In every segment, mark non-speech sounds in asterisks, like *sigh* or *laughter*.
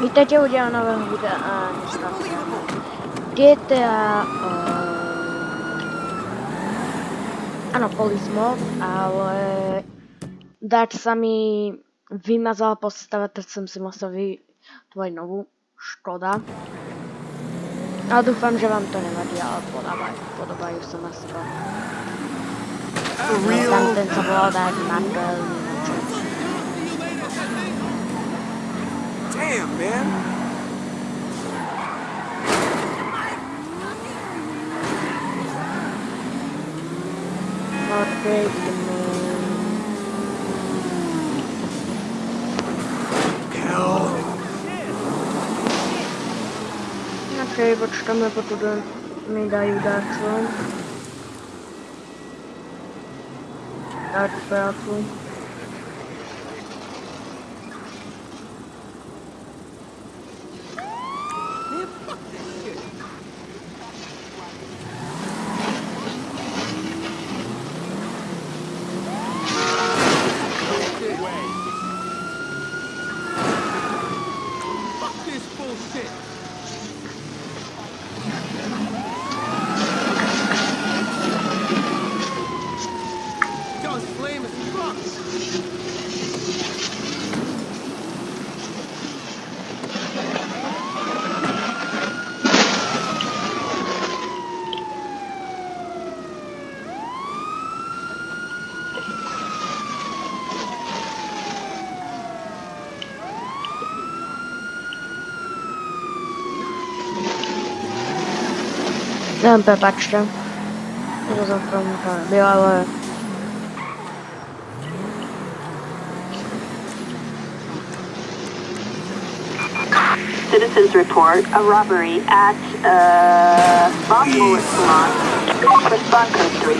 Vítajte u diela nového videa a dneska GTA uh, eh, Áno, Polismov, ale Dart sa mi vymazala postava, tak som si musel vytvoriť novú. Škoda. Ale dúfam, že vám to nevadí, ale podobajú, podobajú sa na seba. No, tam ten sa volal Dark Mandelin. Damn, man! Not break the moon. Hell! Okej, počkáme, pokud mi dají dát co. Dát prácu. Fuck Za to nebylo, ale... Citizens report a robbery at uh, Boswell Salon. Code 3.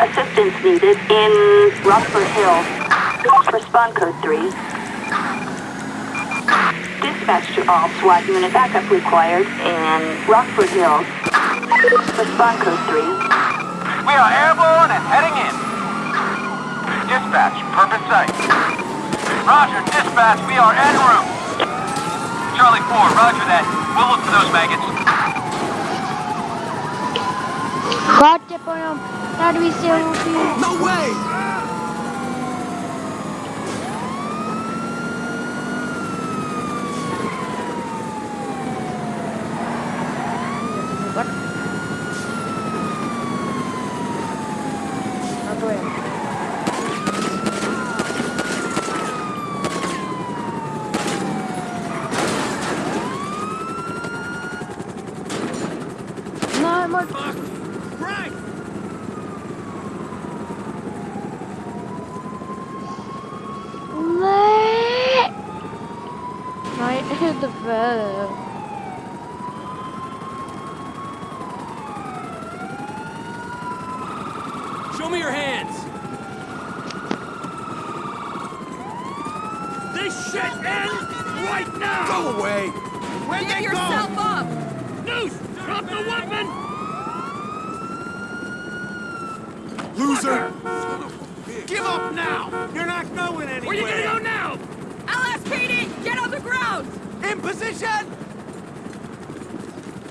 Assistance needed in Rockford. Respond code 3. Dispatch to all SWAT unit backup required in Rockford Hills. Respond code 3. We are airborne and heading in. Dispatch, purpose sight. Roger, dispatch, we are en route. Charlie 4, roger that. We'll look for those maggots. Chodźcie po nią! Radwi się lubi! No way! What? A to je. No, mój... Fuck! Right! Le... My dwa. Show me your hands! This shit ends right now! Go away! Where'd Get they yourself go? up! Noose! Drop the weapon! Loser! Give up now! You're not going anywhere! Where you gonna go now? LSPD, get on the ground! In position!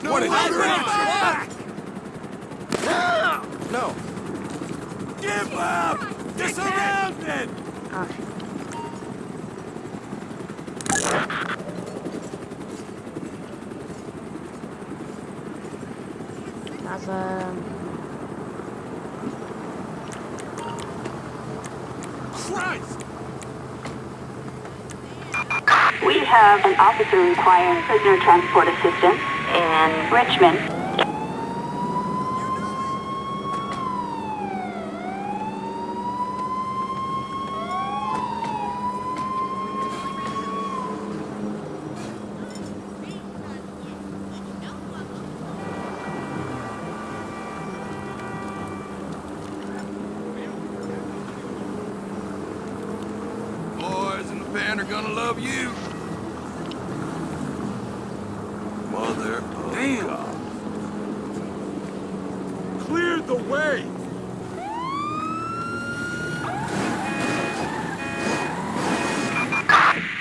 No, What is I'll this? bring it back! No. Give up! You're surrounded! Ah. Razem. Christ! We have an officer requiring prisoner transport assistance in Richman. Boys in the band are gonna love you. Damn! God. Cleared the way!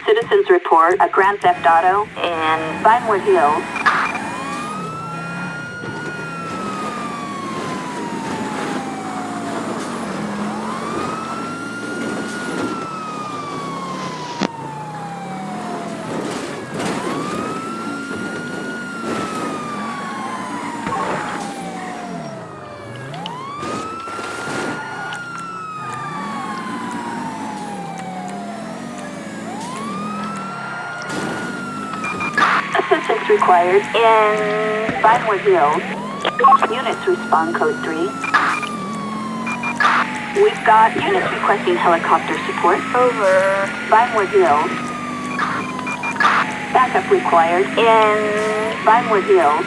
Citizens report a Grand Theft Auto in Vinewood Hills. Assistance required in Vinewood Hills. Units respond code 3. We've got units requesting helicopter support over Vinewood Hills. Backup required in Vinewood Hills.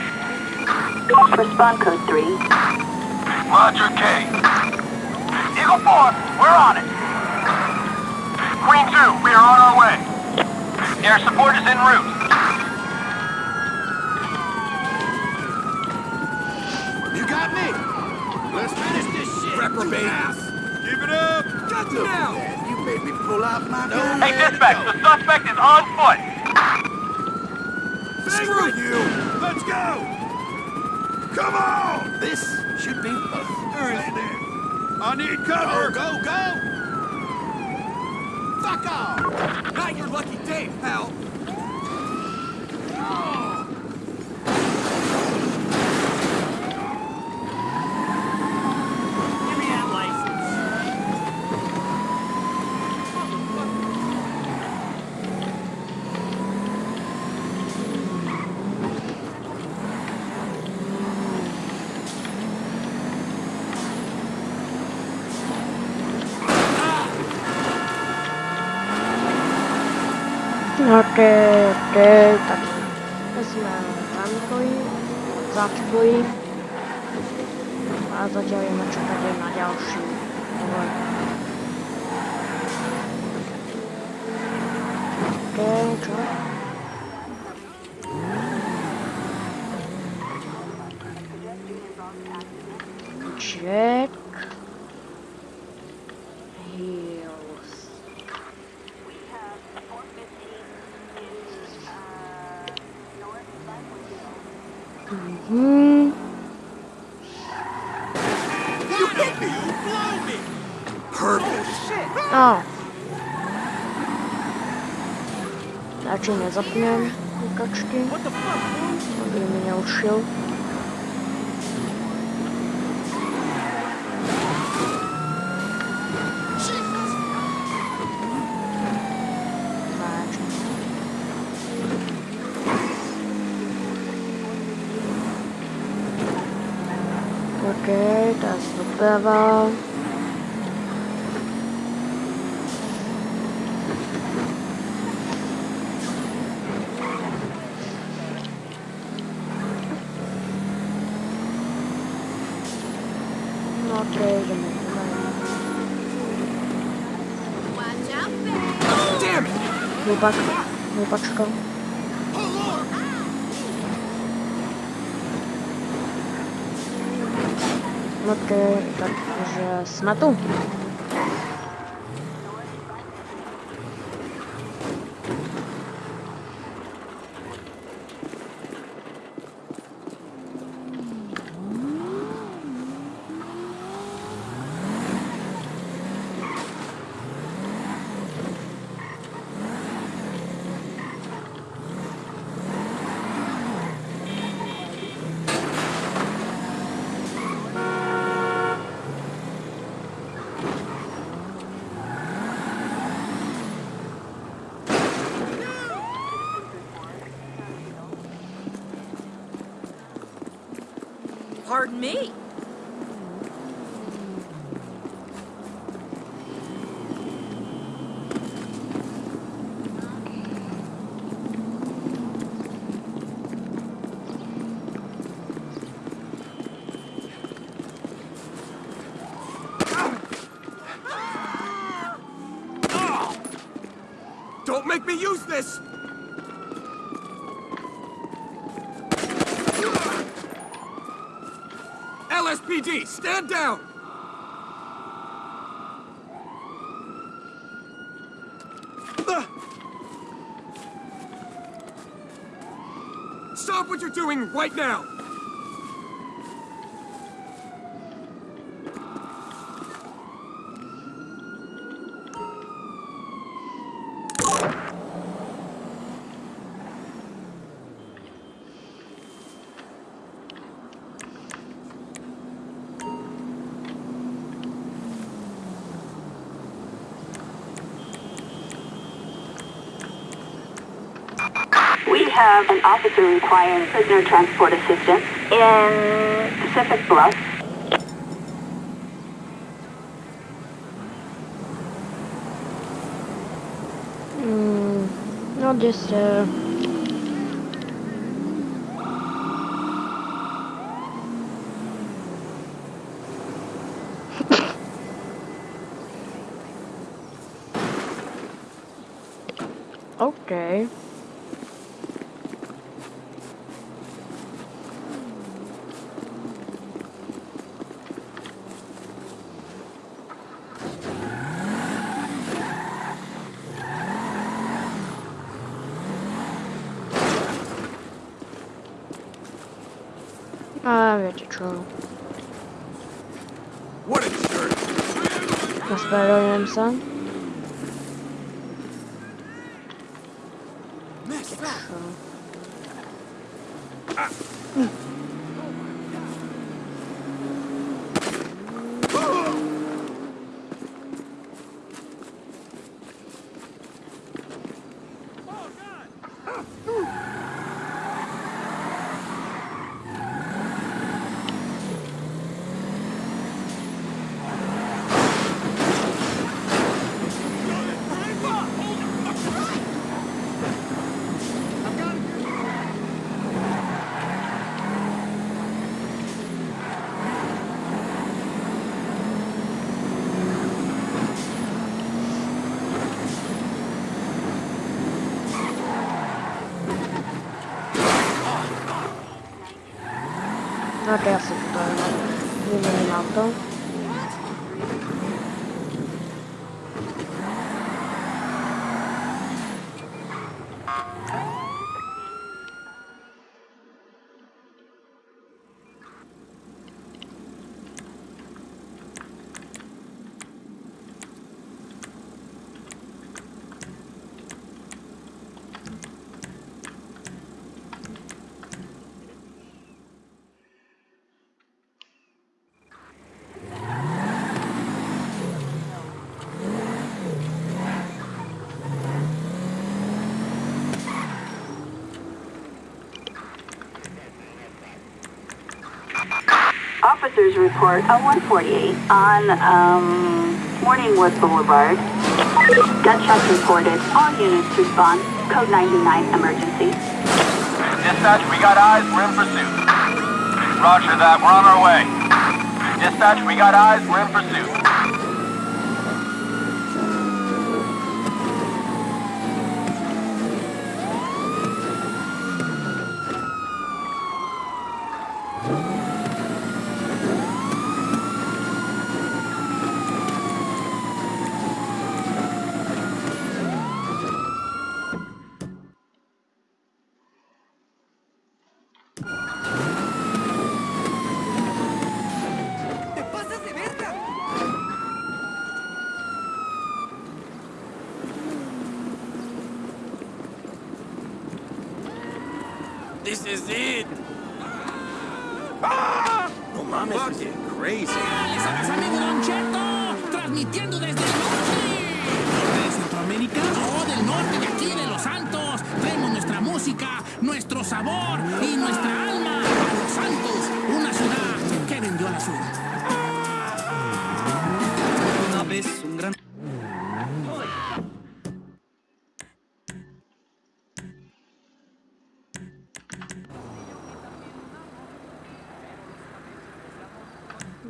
Respond code 3. Roger, K. Eagle 4, we're on it. Queen 2, we are on our way. Air support is en route. You got me? Let's finish this shit. Reprobate. Give it up. Got you now. You made me pull out my gun. Hey, dispatch, the suspect is on foot. Screw you. Let's go. Come on. This should be fun. Where is? I need cover. Go, go, go. Fuck off. Not your lucky day, pal. boli. A zatiaľ ideme čakať aj na ďalší rozvoj. Okay, čo? že nezapnem kukačky, aby mi neušiel. Okay, that's the besser. pak vypačkal. Вот э, так уже смотрю. Pardon me. Don't make me use this. SPD, stand down! Stop what you're doing right now! Have an officer requiring prisoner transport assistance in Pacific Bluff. Mm, not just uh, *laughs* Okay. A wiecie čo. What a jerk! Naspravedlňujem sa. Čo? Ok, ja si to vymením auto. Officers report a 148 on um, Morningwood Boulevard. Gunshots reported. All units respond. Code 99 emergency. Dispatch, we got eyes, we're in pursuit. Roger that, we're on our way. Dispatch, we got eyes, we're in pursuit.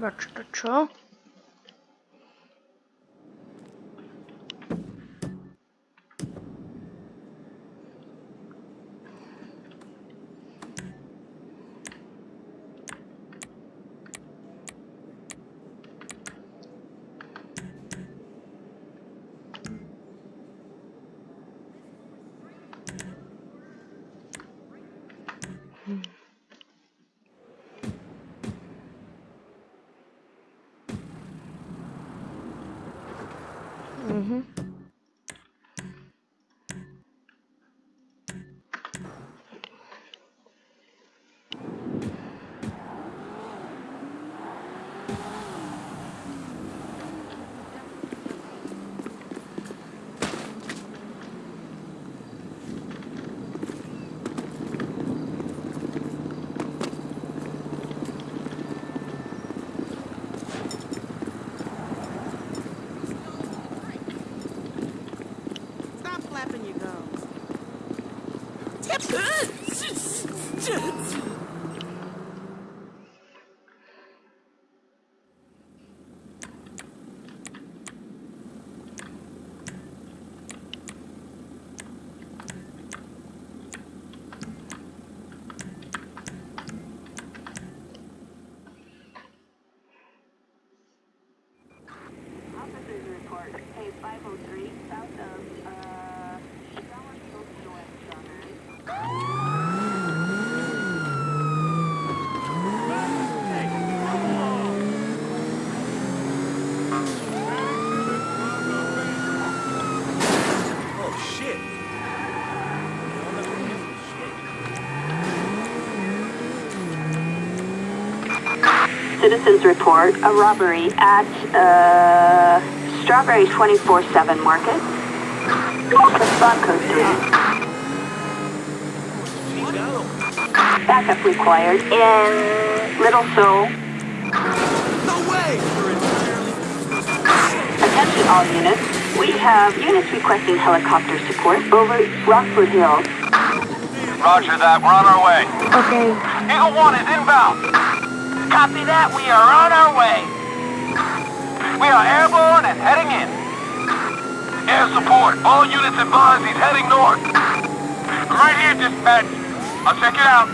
Počka, čo? Mhm. Stop flapping your gums. Officers report page 503 south of, uh, Dallas Coastal and Southern. Oh, shit. Citizens report a robbery at uh, Strawberry 24-7 Market. Respond code 3. Backup required in Little Seoul. No way! Attention all units. We have units requesting helicopter support over Rockford Hill. Roger that. We're on our way. Okay, Eagle 1 is inbound. Copy that. We are on our way. We are airborne and heading in. Air support. All units advised he's heading north. Right here, dispatch. I'll check it out.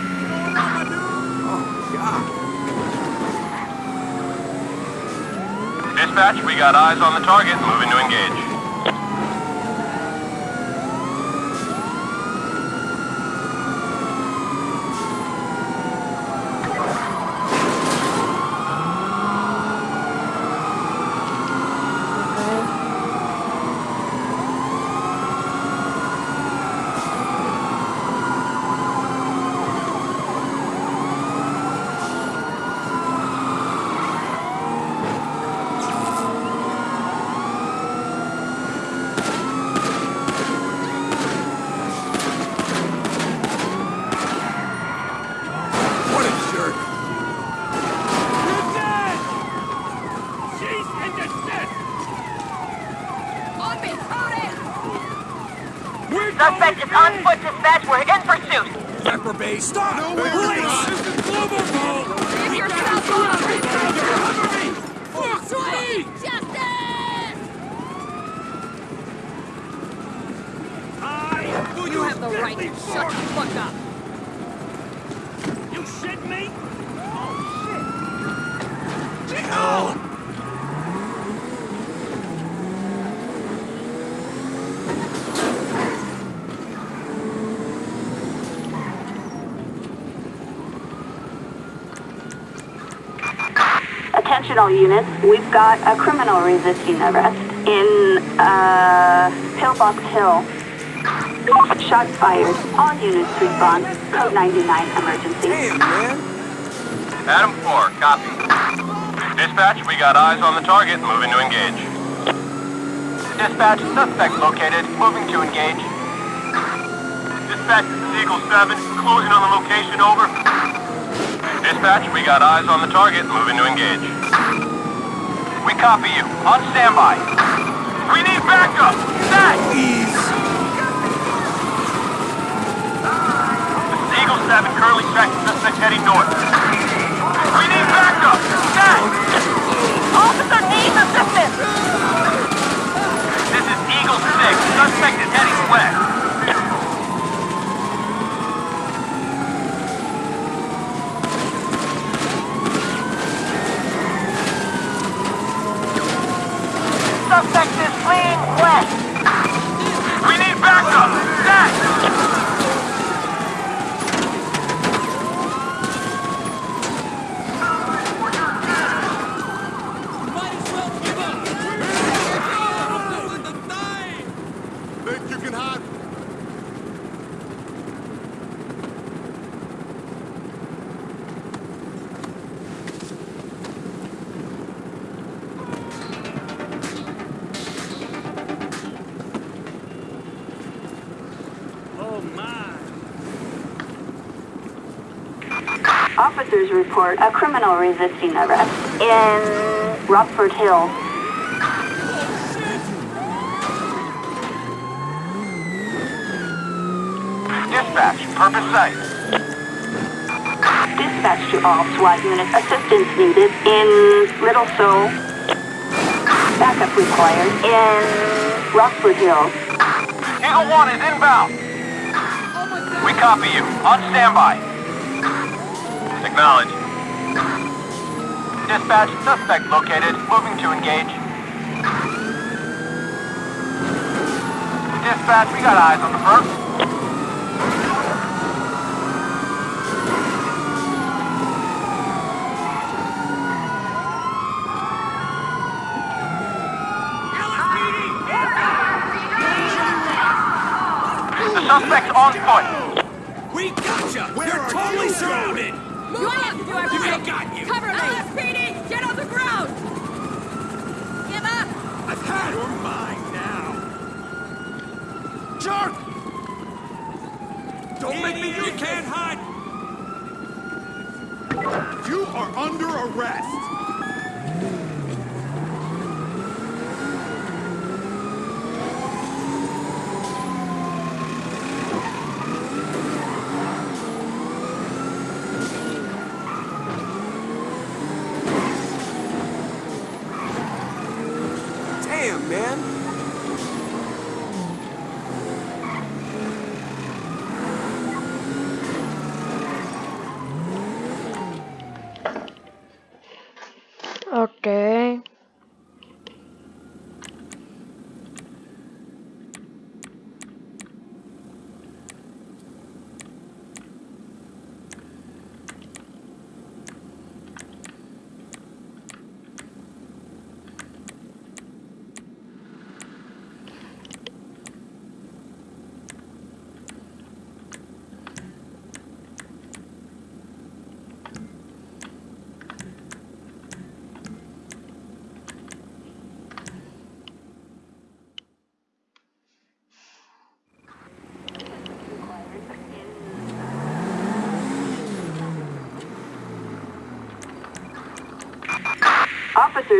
Dispatch, we got eyes on the target. Moving to engage. okay. What a jerk! You're dead! She's in the On me, on it! We're Suspect is on foot, dispatch. We're in Reprobate! Stop! No way! Police! This is Gloverville! Give yourself up! Cover me! Fuck Sweet justice! I will You use have the right to deadly shut the force. fuck up! You shit me? Oh, shit! Jingle! Units. We've got a criminal resisting arrest in uh, Pillbox Hill. Shots fired. All units respond. Code 99 emergency. Damn, man! Adam 4, copy. Dispatch, we got eyes on the target. Moving to engage. Dispatch, suspect located. Moving to engage. Dispatch, this is Eagle 7. Closing on the location, over. Dispatch, we got eyes on the target. Moving to engage. We copy you. On standby. We need backup! Set! Please! This is Eagle 7, currently tracking suspect heading north. We need backup! Set! Officer needs assistance! This is Eagle 6, suspect is heading west. Suspect is fleeing west. We need backup! Set! Officers report a criminal resisting arrest in Rockford Hill. Dispatch, purpose site. Dispatch to all SWAT units. Assistance needed in Little Seoul. Backup required in Rockford Hill. Eagle 1 is inbound. We copy you. On standby. Acknowledge. Dispatch, suspect located. Moving to engage. Dispatch, we got eyes on the first. The suspect's on foot. We gotcha! You're totally surrounded! You have to do everything. I got you. Cover me. LSPD, get on the ground. Give up. Her mine now. Jerk! Don't make me You can't hide! You are under arrest! oke.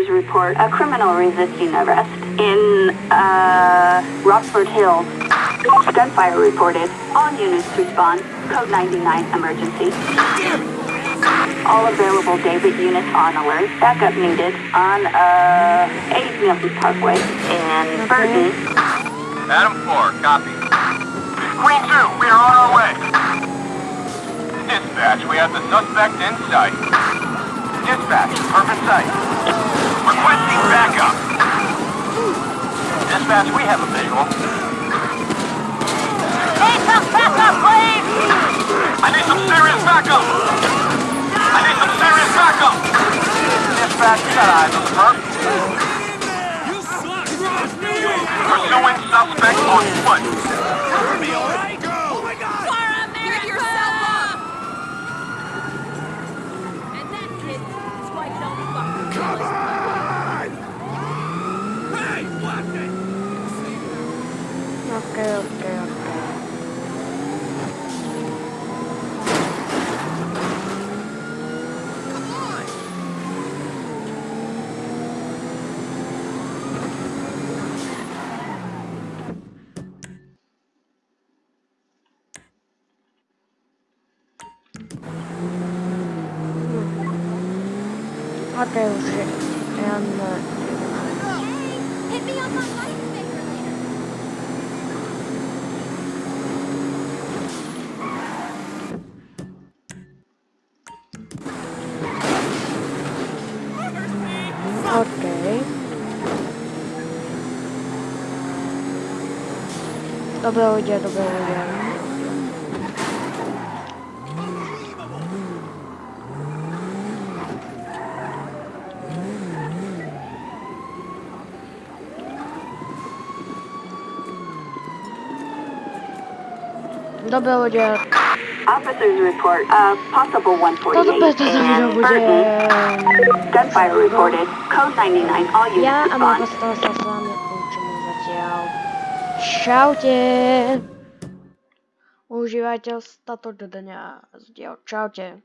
Officers report a criminal resisting arrest in uh, Rockford Hill. Gunfire reported. All units respond. Code 99 emergency. All available David units on alert. Backup needed on uh, 8 Milton Parkway in Burton. Adam 4, copy. Queen 2, we are on our way. Dispatch, we have the suspect in sight. Dispatch, perfect sight. Requesting backup. Dispatch, we have a visual. Need some backup, please. I need some serious backup. I need some serious backup. Dispatch, we got eyes on the perp. You suck! Cross Pursuing suspect on foot. Hear me, all right? Go! Oh my god! For America. Get yourself up. And that kid is why you don't fucking Come on! Hey, what the? Ok, ok, ok. Ok, už je. Jen... Hit me on my life maker later. Ok. Dobré lidé, dobré lidé. Dobré lidé, Officers report a possible 148 toto bude to za video in bude... Burton. Gunfire reported. Code 99. All units Ja a môj respond. čaute. Užívateľ stato do dňa zdieľ čaute.